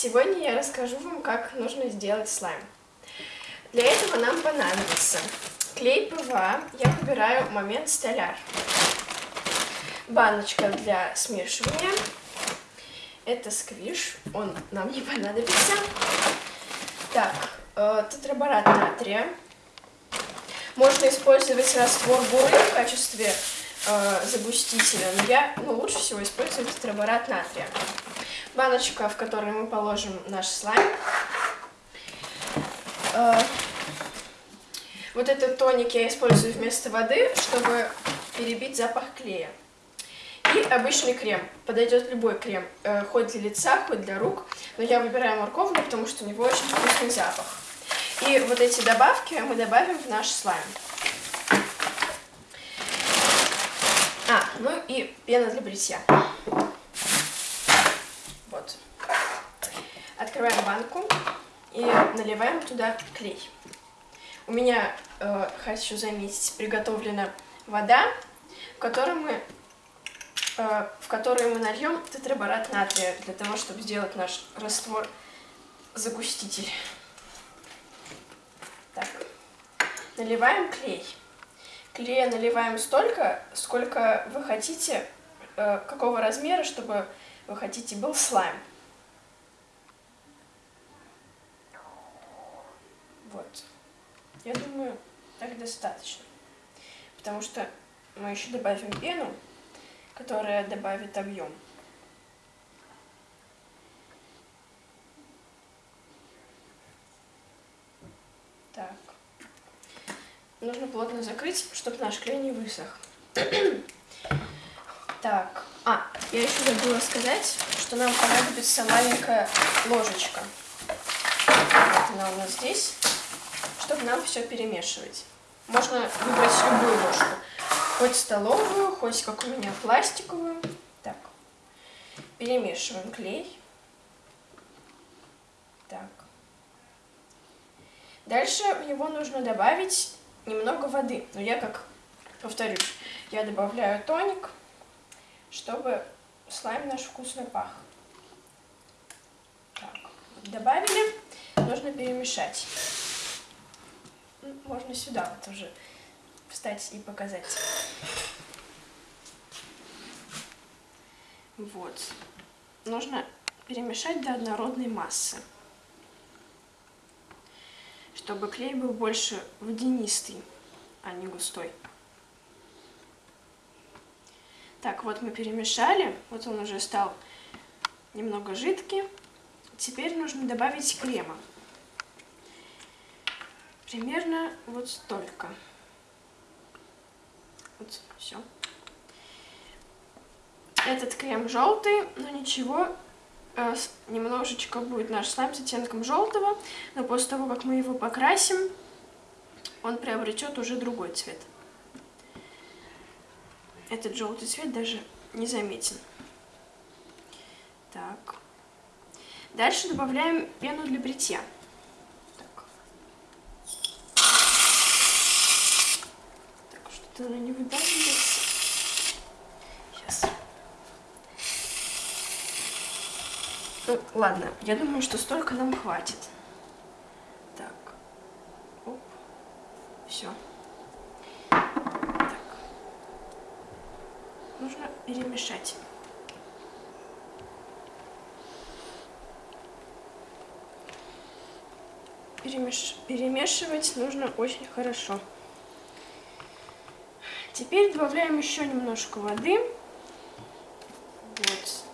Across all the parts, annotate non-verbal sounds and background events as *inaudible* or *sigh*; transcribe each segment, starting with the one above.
Сегодня я расскажу вам, как нужно сделать слайм. Для этого нам понадобится клей ПВА, я выбираю момент столяр, баночка для смешивания, это сквиш, он нам не понадобится, так, э, тетраборат натрия, можно использовать раствор буры в качестве э, загустителя, но я, ну, лучше всего использовать тетраборат натрия баночка, в которой мы положим наш слайм. Э, вот этот тоник я использую вместо воды, чтобы перебить запах клея. И обычный крем. Подойдет любой крем, э, хоть для лица, хоть для рук. Но я выбираю морковный, потому что у него очень вкусный запах. И вот эти добавки мы добавим в наш слайм. А, ну и пена для бритья. Открываем банку и наливаем туда клей. У меня, э, хочу заметить, приготовлена вода, в которой мы, э, в которую мы нальем тетраборат натрия, для того, чтобы сделать наш раствор-загуститель. Так, наливаем клей. Клея наливаем столько, сколько вы хотите, э, какого размера, чтобы вы хотите был слайм. Вот. Я думаю, так достаточно. Потому что мы еще добавим пену, которая добавит объем. Так. Нужно плотно закрыть, чтобы наш клей не высох. *coughs* так. А, я еще забыла сказать, что нам понадобится маленькая ложечка. Вот она у нас здесь чтобы нам все перемешивать. Можно выбрать любую ложку. Хоть столовую, хоть, как у меня, пластиковую. Так. Перемешиваем клей. Так. Дальше в него нужно добавить немного воды. Но я, как повторюсь, я добавляю тоник, чтобы слайм наш вкусно пах. Так, добавили, нужно перемешать. Можно сюда вот уже встать и показать. Вот. Нужно перемешать до однородной массы, чтобы клей был больше водянистый, а не густой. Так, вот мы перемешали, вот он уже стал немного жидкий. Теперь нужно добавить крема примерно вот столько. Вот, все. Этот крем желтый, но ничего, э, немножечко будет наш слайм с оттенком желтого, но после того, как мы его покрасим, он приобретет уже другой цвет. Этот желтый цвет даже не заметен. Так. Дальше добавляем пену для бритья. Она не выдавливается. Сейчас. Ну, ладно, я думаю, что столько нам хватит. Так. Оп. Все. Так. Нужно перемешать. Перемеш... Перемешивать нужно очень хорошо. Теперь добавляем еще немножко воды. Вот.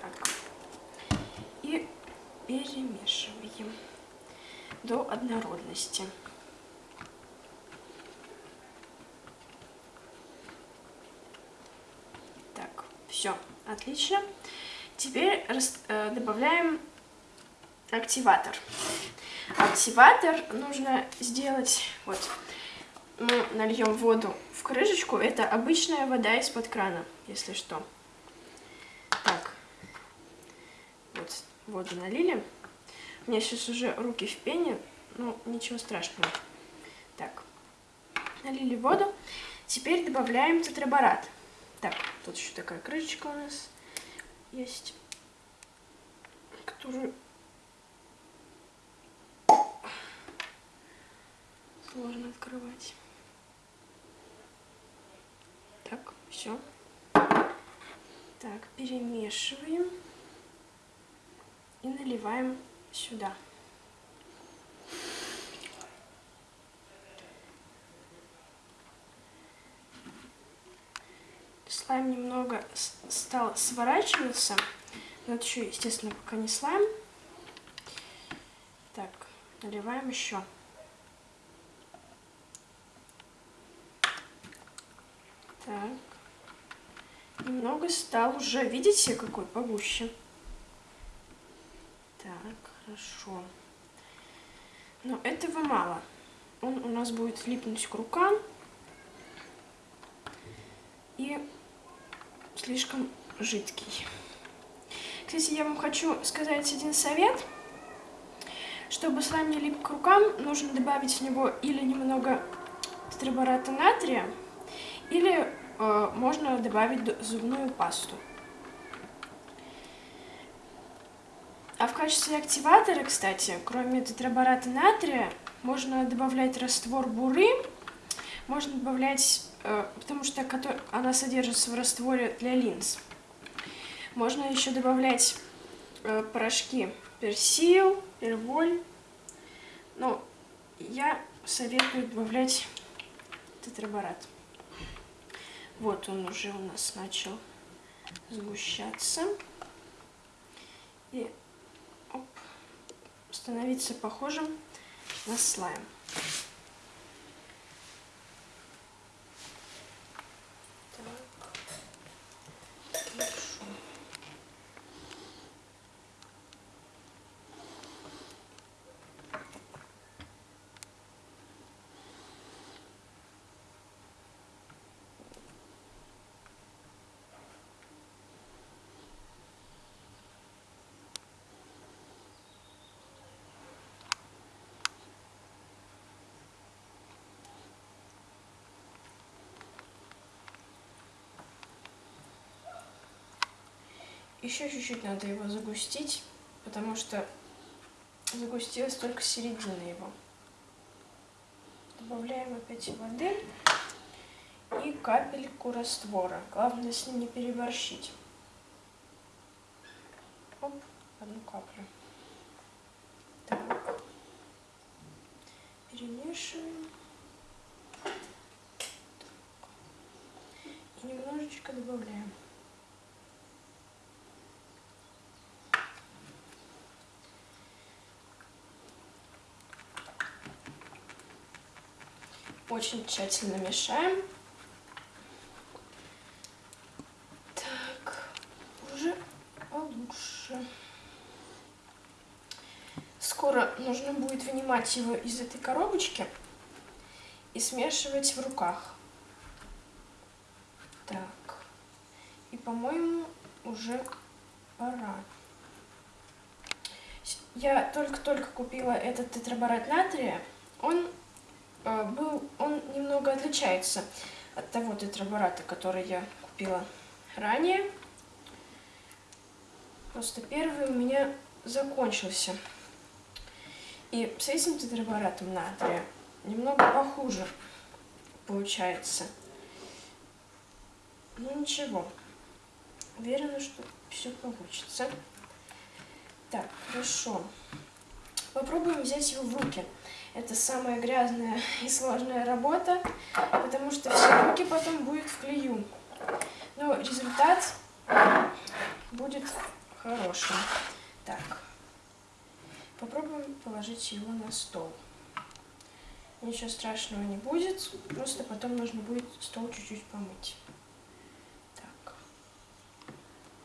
Так. И перемешиваем до однородности. Так, все, отлично. Теперь э, добавляем активатор. Активатор нужно сделать, вот, мы нальем воду в крышечку, это обычная вода из-под крана, если что. Так, вот воду налили. У меня сейчас уже руки в пене, ну ничего страшного. Так, налили воду. Теперь добавляем тетраборат. Так, тут еще такая крышечка у нас есть, которую сложно открывать. Так, все. Так, перемешиваем и наливаем сюда. Слайм немного стал сворачиваться. Но это еще, естественно, пока не слайм. Так, наливаем еще. Так. Немного стал уже, видите, какой погуще. Так, хорошо. Но этого мало. Он у нас будет липнуть к рукам. И слишком жидкий. Кстати, я вам хочу сказать один совет. Чтобы слайм не лип к рукам, нужно добавить в него или немного тетрабората натрия, или э, можно добавить зубную пасту. А в качестве активатора, кстати, кроме тетрабората натрия, можно добавлять раствор буры, можно добавлять, э, потому что она содержится в растворе для линз. Можно еще добавлять э, порошки персил, перволь. Но я советую добавлять тетраборат. Вот он уже у нас начал сгущаться. И оп, становиться похожим на слайм. Еще чуть-чуть надо его загустить, потому что загустилась только середина его. Добавляем опять воды и капельку раствора. Главное с ним не переборщить. Оп, одну каплю. Так. Перемешиваем. Так. И немножечко добавляем. Очень тщательно мешаем. Так, уже получше. Скоро нужно будет вынимать его из этой коробочки и смешивать в руках. Так, и, по-моему, уже пора. Я только-только купила этот тетраборат натрия. Он был, он немного отличается от того тетрабората, который я купила ранее. Просто первый у меня закончился. И с этим тетраборатом натрия немного похуже получается. Ну ничего. Уверена, что все получится. Так, хорошо. Попробуем взять его в руки. Это самая грязная и сложная работа, потому что все руки потом будут в клею. Но результат будет хорошим. Так, попробуем положить его на стол. Ничего страшного не будет, просто потом нужно будет стол чуть-чуть помыть. Так.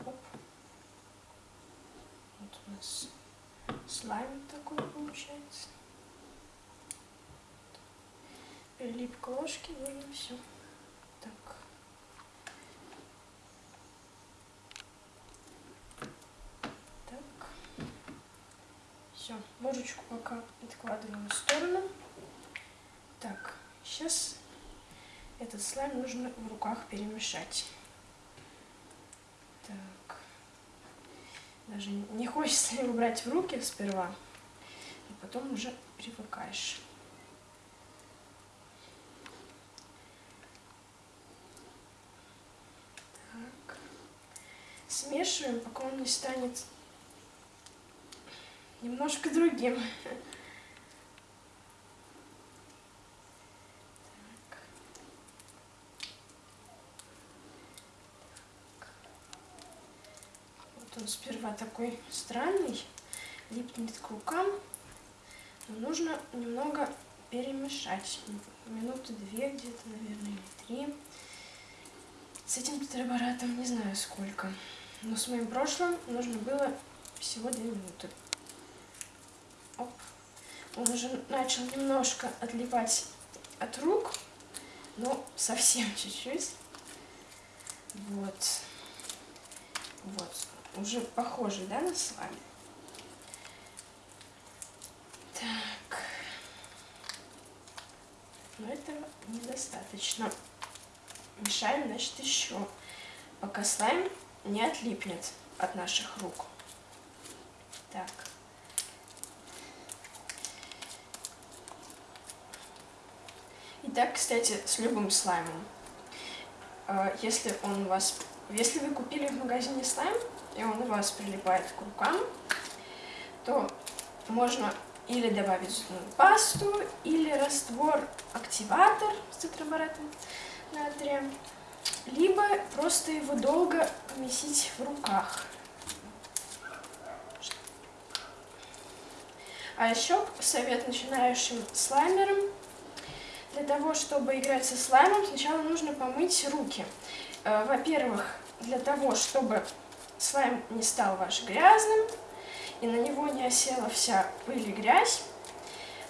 Оп. Вот у нас слайм такой получается прилип к ложке, нужно все так. Так. Все, ложечку пока откладываем в сторону. Так, сейчас этот слайм нужно в руках перемешать. Так. Даже не хочется его брать в руки сперва, и потом уже привыкаешь. Смешиваем, пока он не станет немножко другим. Вот он сперва такой странный, липнет к рукам. Но нужно немного перемешать. Минуты две где-то, наверное, или три. С этим тетрабаратом не знаю сколько. Но с моим прошлым нужно было всего две минуты. Оп. Он уже начал немножко отлипать от рук, но совсем *laughs* чуть-чуть. Вот. Вот. Уже похоже, да, на слайм? Так. Но этого недостаточно. Мешаем, значит, еще, пока слайм не отлипнет от наших рук. Так. И так, кстати, с любым слаймом. А, если он у вас... Если вы купили в магазине слайм, и он у вас прилипает к рукам, то можно или добавить зубную пасту, или раствор-активатор с тетрабаратом натрия, либо просто его долго месить в руках. А еще совет начинающим слаймерам. Для того, чтобы играть со слаймом, сначала нужно помыть руки. Э, во-первых, для того, чтобы слайм не стал ваш грязным, и на него не осела вся пыль и грязь.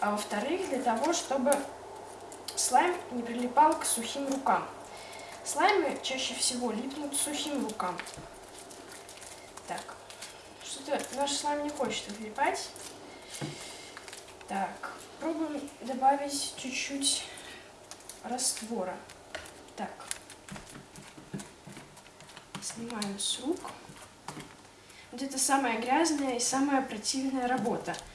А во-вторых, для того, чтобы слайм не прилипал к сухим рукам. Слаймы чаще всего липнут сухим рукам. Так, что-то наш слайм не хочет отлипать. Так, пробуем добавить чуть-чуть раствора. Так, снимаем с рук. Вот это самая грязная и самая противная работа –